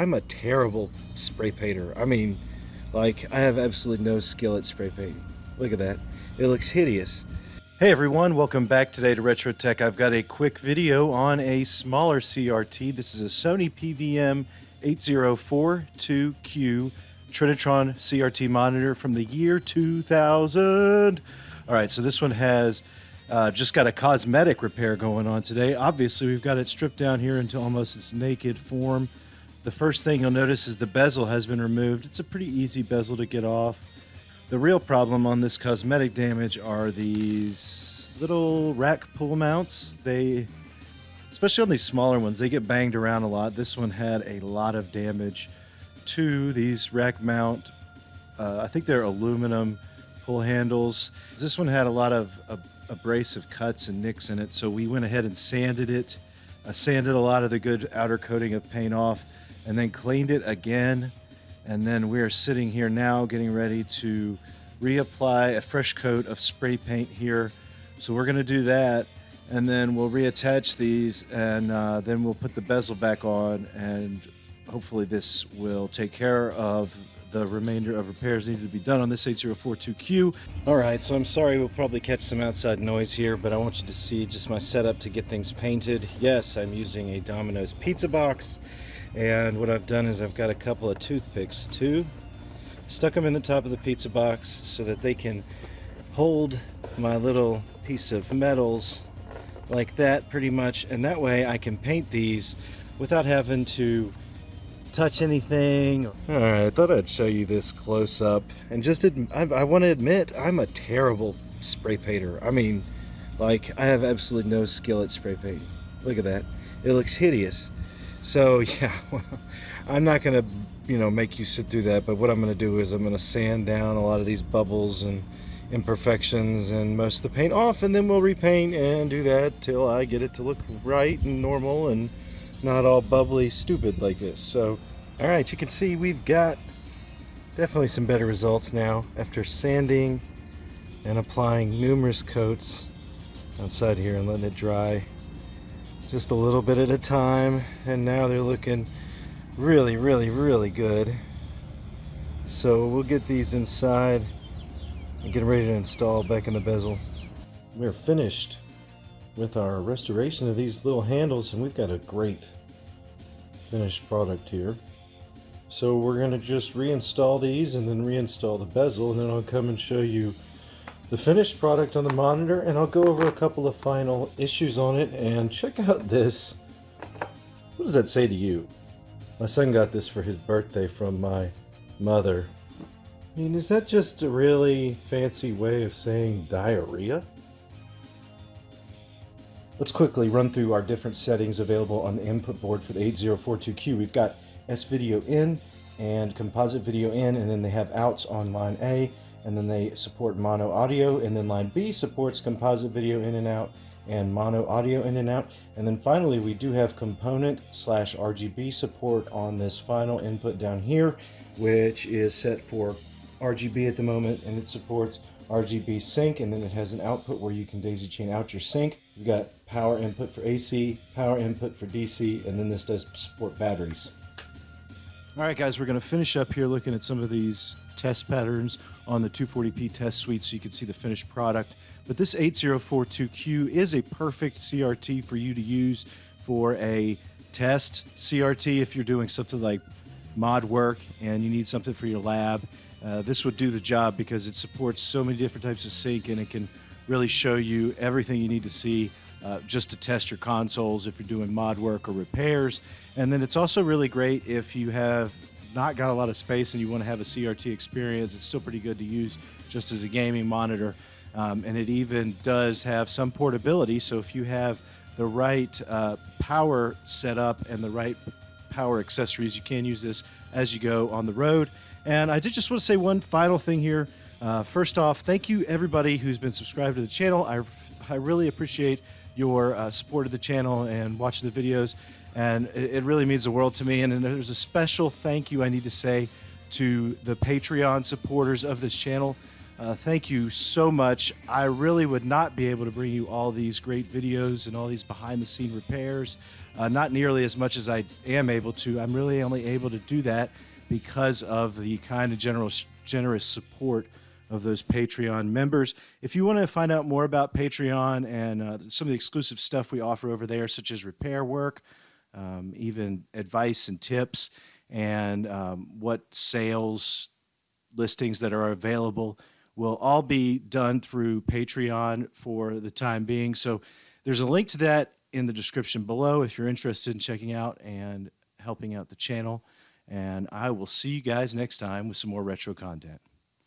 I'm a terrible spray painter. I mean, like, I have absolutely no skill at spray painting. Look at that. It looks hideous. Hey everyone, welcome back today to Retro Tech. I've got a quick video on a smaller CRT. This is a Sony PVM 8042Q Trinitron CRT monitor from the year 2000. All right, so this one has uh, just got a cosmetic repair going on today. Obviously, we've got it stripped down here into almost its naked form. The first thing you'll notice is the bezel has been removed. It's a pretty easy bezel to get off. The real problem on this cosmetic damage are these little rack pull mounts. They, especially on these smaller ones, they get banged around a lot. This one had a lot of damage to these rack mount. Uh, I think they're aluminum pull handles. This one had a lot of abrasive cuts and nicks in it, so we went ahead and sanded it. I sanded a lot of the good outer coating of paint off and then cleaned it again and then we are sitting here now getting ready to reapply a fresh coat of spray paint here. So we're going to do that and then we'll reattach these and uh, then we'll put the bezel back on and hopefully this will take care of the remainder of repairs needed to be done on this 8042Q. All right, so I'm sorry we'll probably catch some outside noise here, but I want you to see just my setup to get things painted. Yes, I'm using a Domino's pizza box. And what I've done is I've got a couple of toothpicks too. Stuck them in the top of the pizza box so that they can hold my little piece of metals like that pretty much. And that way I can paint these without having to touch anything. All right, I thought I'd show you this close up and just, I, I want to admit I'm a terrible spray painter. I mean, like I have absolutely no skill at spray painting. Look at that. It looks hideous. So yeah, I'm not gonna, you know, make you sit through that, but what I'm gonna do is I'm gonna sand down a lot of these bubbles and imperfections and most of the paint off and then we'll repaint and do that till I get it to look right and normal and not all bubbly stupid like this. So, all right, you can see we've got definitely some better results now after sanding and applying numerous coats outside here and letting it dry just a little bit at a time and now they're looking really really really good. So we'll get these inside and get ready to install back in the bezel. We're finished with our restoration of these little handles and we've got a great finished product here. So we're going to just reinstall these and then reinstall the bezel and then I'll come and show you the finished product on the monitor and I'll go over a couple of final issues on it and check out this. What does that say to you? My son got this for his birthday from my mother. I mean, is that just a really fancy way of saying diarrhea? Let's quickly run through our different settings available on the input board for the 8042Q. We've got S-Video in and composite video in, and then they have outs on line A and then they support mono audio and then line B supports composite video in and out and mono audio in and out and then finally we do have component slash RGB support on this final input down here which is set for RGB at the moment and it supports RGB sync and then it has an output where you can daisy chain out your sync. You've got power input for AC, power input for DC, and then this does support batteries. All right, guys, we're going to finish up here looking at some of these test patterns on the 240p test suite so you can see the finished product. But this 8042Q is a perfect CRT for you to use for a test CRT if you're doing something like mod work and you need something for your lab. Uh, this would do the job because it supports so many different types of sync and it can really show you everything you need to see uh, just to test your consoles if you're doing mod work or repairs. And then it's also really great if you have not got a lot of space and you want to have a CRT experience, it's still pretty good to use just as a gaming monitor. Um, and it even does have some portability. So if you have the right uh, power setup and the right power accessories, you can use this as you go on the road. And I did just want to say one final thing here. Uh, first off, thank you everybody who's been subscribed to the channel. I, I really appreciate your uh, support of the channel and watching the videos and it, really means the world to me. And, and there's a special thank you I need to say to the Patreon supporters of this channel. Uh, thank you so much. I really would not be able to bring you all these great videos and all these behind the scene repairs, uh, not nearly as much as I am able to. I'm really only able to do that because of the kind of generous, generous support of those Patreon members. If you want to find out more about Patreon and uh, some of the exclusive stuff we offer over there, such as repair work, um, even advice and tips, and um, what sales listings that are available will all be done through Patreon for the time being. So there's a link to that in the description below if you're interested in checking out and helping out the channel. And I will see you guys next time with some more retro content.